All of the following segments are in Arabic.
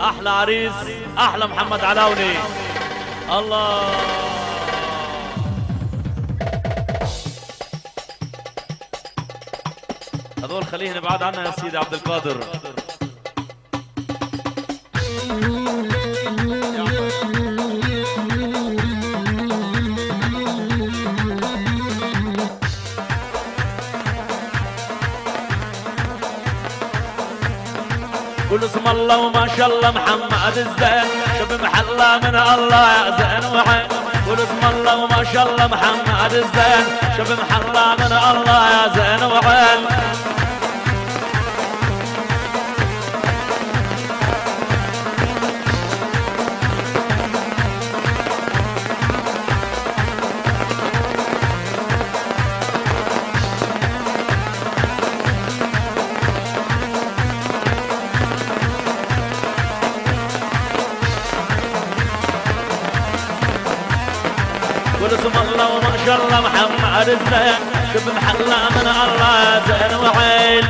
أحلى عريس أحلى محمد علاولي الله. هذول خليهم بعاد عنا يا سيدي عبد القادر. قول اسم الله محمد الزين شوف محلى من الله زين وعين قول اسم الله وما شاء الله محمد الزين شوف محلى من الله يا زين وعين شاء الله محمد الزين شوف محلى من الله زين وعين.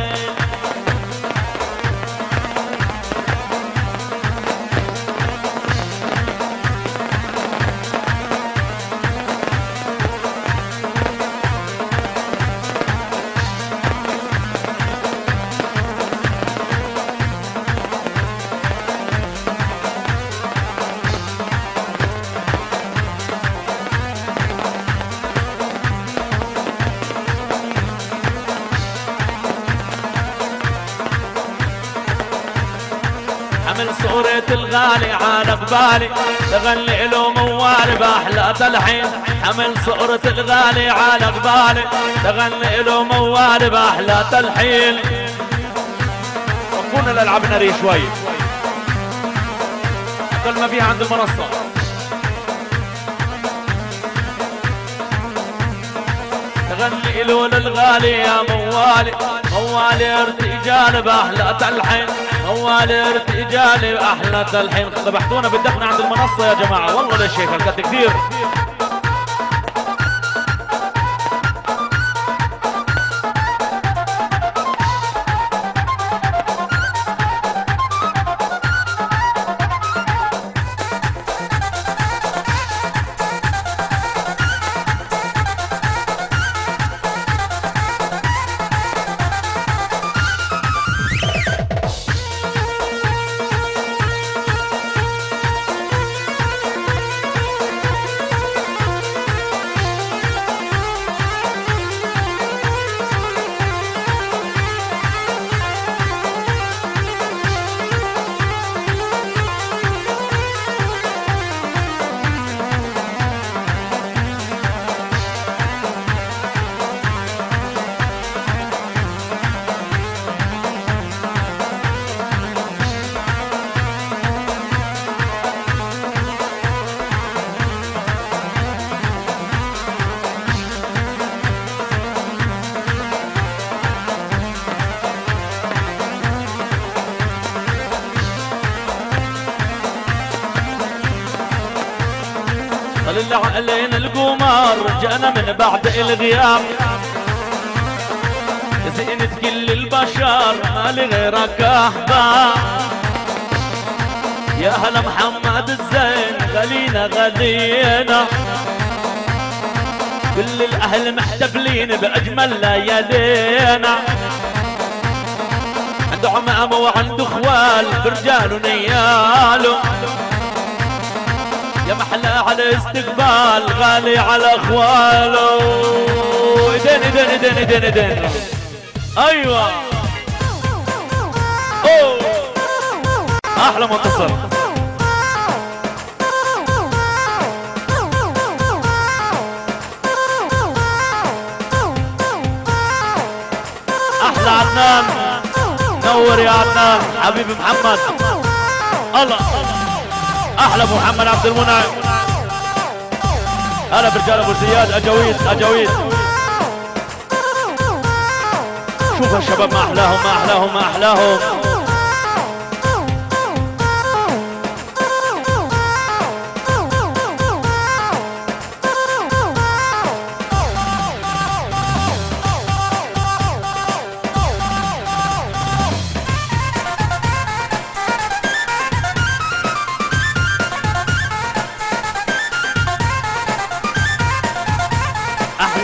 صورة الغالي على قبالي تغني له موال بأحلى تلحين حمل صورة الغالي على قبالي تغني له موال بأحلى تلحين وقفونا الألعاب نارية شوي. أقل ما فيها عند المنصة. تغني له للغالي يا موالي. موالي ارتجال بأحلى تلحين موالي ارتجال بأحلى تلحين. ذبحتونا بالدفن عند المنصة يا جماعة والله هيك هالقد كثير. علينا القمر جانا من بعد الغياب. زينة كل البشر ما لي غيرك احباب يا هلا محمد الزين غلينا غلينا. كل الأهل محتفلين بأجمل ليالينا عنده عمامة وعنده اخوال برجال ونياله يا محلى على استقبال غالي على أخواله. ايدين ايدين ايدين ايدين ايدين أيوه. أوه. أحلى منتصر أحلى عدنان. نور يا عدنان. حبيبي محمد. الله. أحلى محمد عبد المنعم. هلا برجال أبو زياد أجاويد أجاويد. شوف الشباب ما أحلاهم ما أحلاهم ما أحلاهم.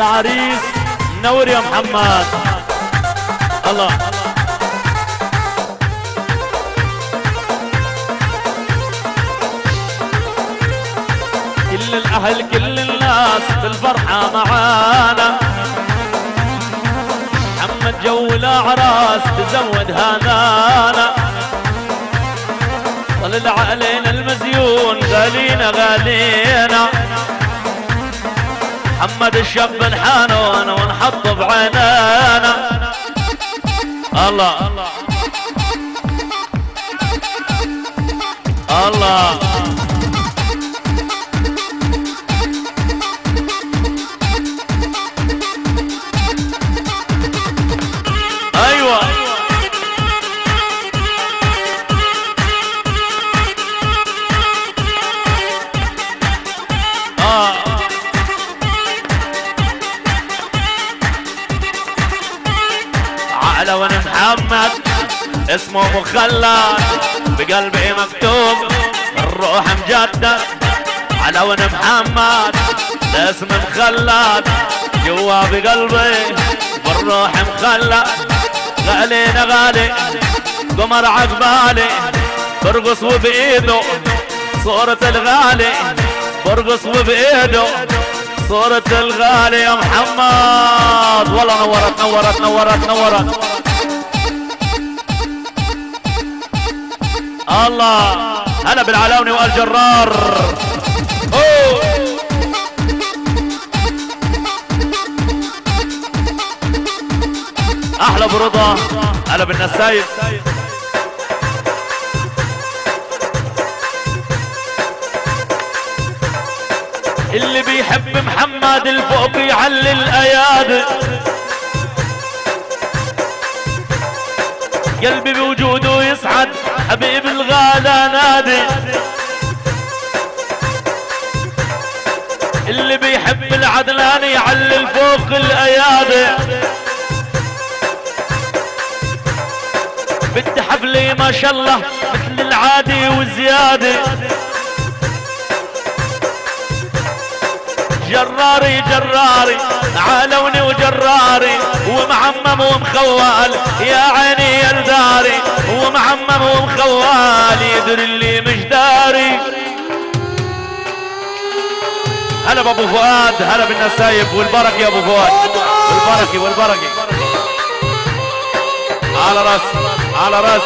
العريس. منور يا محمد. الله. كل الأهل كل الناس بالفرحة معانا. محمد جو الأعراس تزود هذانا طلع علينا المزيون غالينا غالينا. محمد الشاب نحانون ونحط بعينانا الله. الله. على ون محمد. اسمه مخلد بقلبي مكتوب. الروح مجدد على ون محمد. الاسم مخلد جوا بقلبي. بالروح مخلد غالينا غالي. قمر عقبالي برقص وبإيده. صورة الغالي برقص وبإيده. صورة الغالي يا محمد. والله نورت نورت نورت نورت. الله هلا بالعلاوني والجرار. أحلى برضا هلا بالنسايب. اللي بيحب محمد الفوق يعلي الايادي قلبي بوجوده يسعد. حبيب الغالى نادي. اللي بيحب العدلان يعلي الفوق الأيادي. بدي حفلي ما شاء الله مثل العادي وزياده جراري جراري عالوني وجراري ومعمم ومخوال يا عيني يا الداري ومعمم ومخوال يدري اللي مش داري هلا بابو فؤاد هلا بالنسايب والبركة يا ابو فؤاد. والبركة والبركة. على رأس على رأس.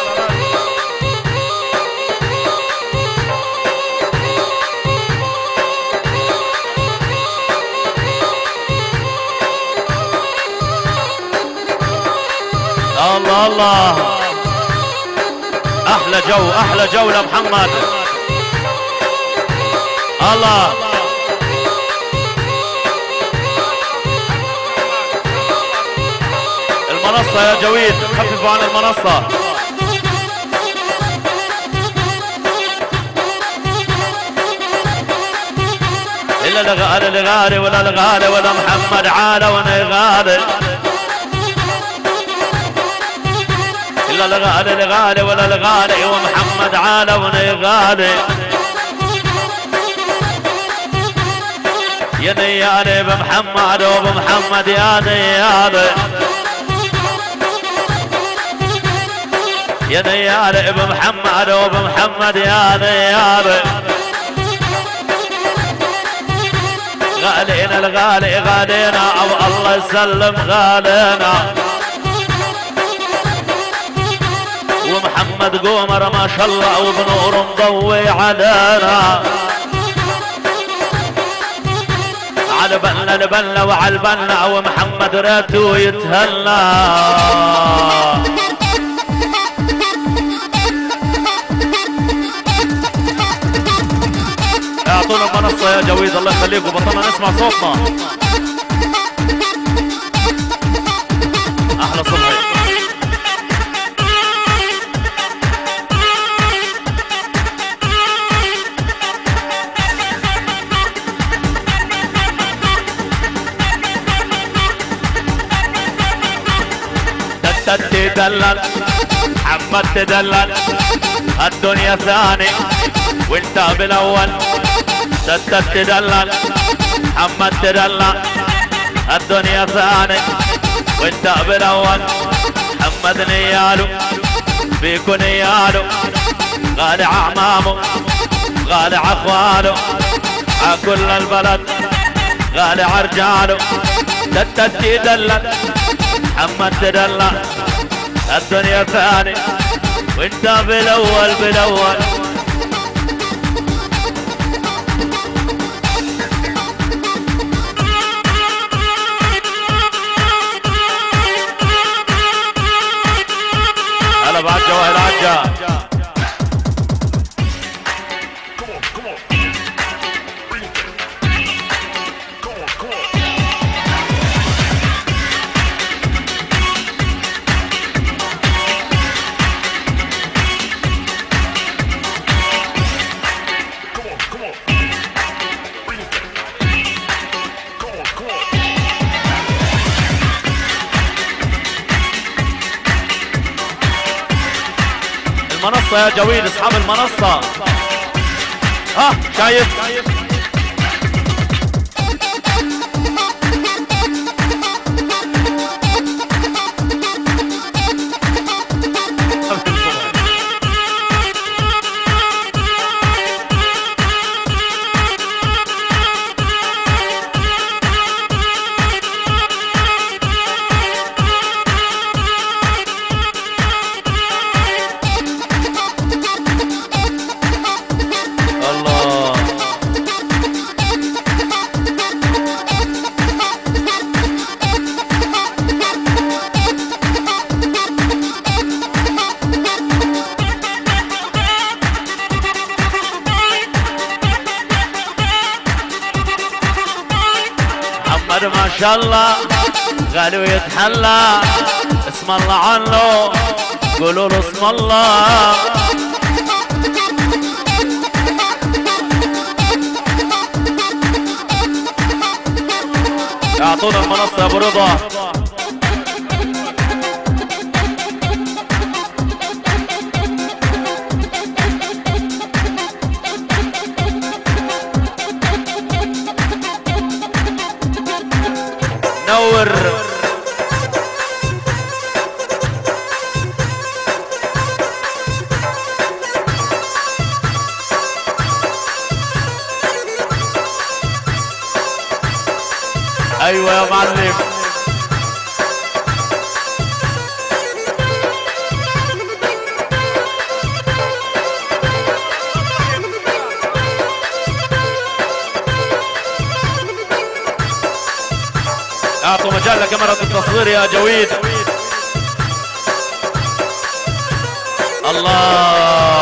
الله الله. أحلى جو أحلى جو لمحمد الله. المنصة يا جويد خففوا عن المنصة. إلا لغالي لغالي ولا لغالي ولا محمد عالة وأنا غالي إلا لغالي لغالي ولا لغالي ومحمد عالة وأنا غالي. يا نيالي بمحمد وبمحمد يا نيالي يا نيالي بمحمد وبمحمد يا نيالي غالينا الغالي غالينا أو الله يسلم غالينا. ومحمد قمر ما شاء الله وبنور مضوي علينا. على بالنا لبلنا وعلى البنا ومحمد راتو يتهنى. اعطونا المنصة يا جويد الله يخليكم. بطلنا نسمع صوتنا. تدلل محمد تدلل الدنيا ثاني وانت بالاول تتت تدلل محمد تدلل الدنيا ثاني وانت بالاول محمد نيالو بيكو نيالو غالي عمامه غالي أخواله. كل البلد غالي عرجاله تتتي دلت محمد تدلى الدنيا ثاني وانت بالأول بالأول. المنصة يا جويد أصحاب المنصة. ها شايف؟ اسم الله عنه. قولوا له اسم الله. اعطونا المنصة يا أبو رضا. نور. أيوه يا معلم. أعطوا مجال لكاميرا التصوير يا جويد. الله.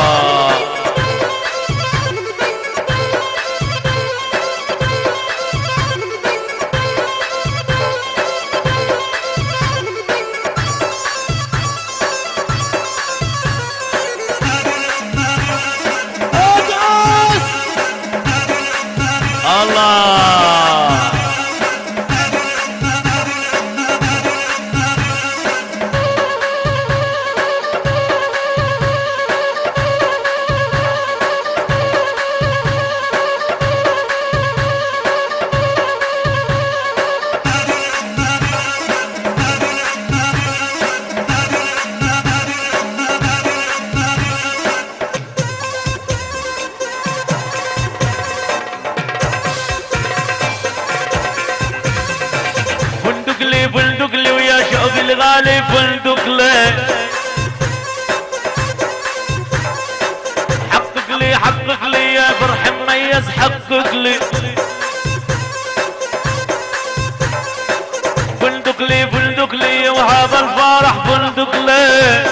لي وهذا الفرح فندق لي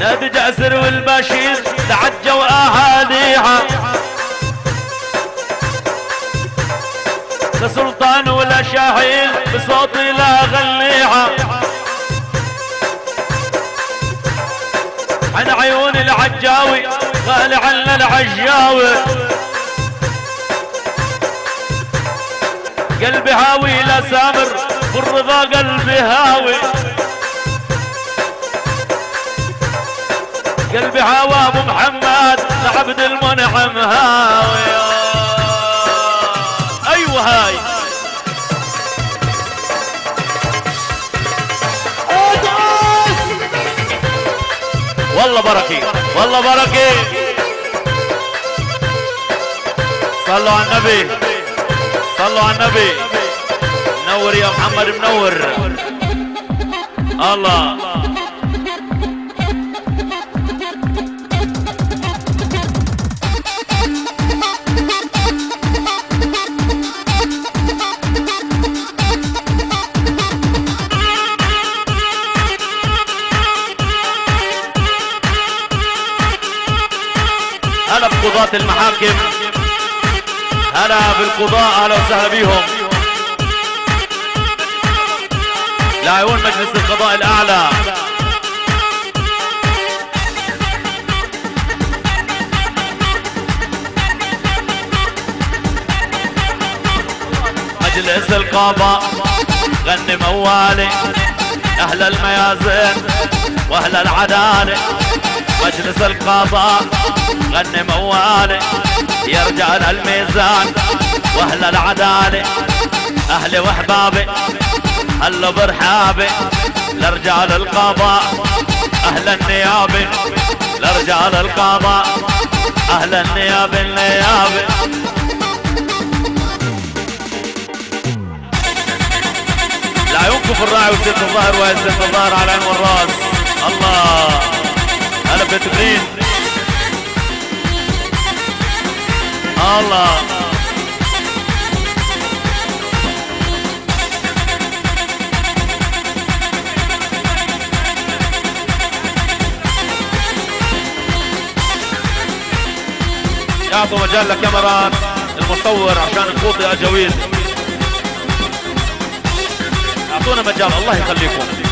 نادي جاسر والبشير تعجوا اهاليها لا سلطان ولا شاهين بصوتي لا غنيها عن عيون العجاوي غالي عنا العجاوي. قلبي هاوي لا سامر بالرضا قلبي هاوي. قلبي هاوى أبو محمد لعبد المنعم هاوي. حلوة هاي. والله بركي والله بركي صلوا على النبي. صلوا على النبي. منور يا محمد منور. الله. هلا بقضاة المحاكم. هلا بالقضاء أهلا وسهلا بيهم لاعبون مجلس القضاء الأعلى. مجلس القضاء غني موالي أهل الميازين وأهل العدالة. مجلس القضاء غني موالي يا رجال الميزان وأهل العداله أهلي واحبابي هلو برحابي لرجال القضاء أهل النيابه لرجال القضاء أهل النيابه النيابه لعيونكم في الراعي وسيد الظهر وسيد الظهر على العين والراس. الله هلا بيت الله. يعطوا مجال لكاميرات المصور عشان نفوت يا جويد. أعطونا مجال الله يخليكم.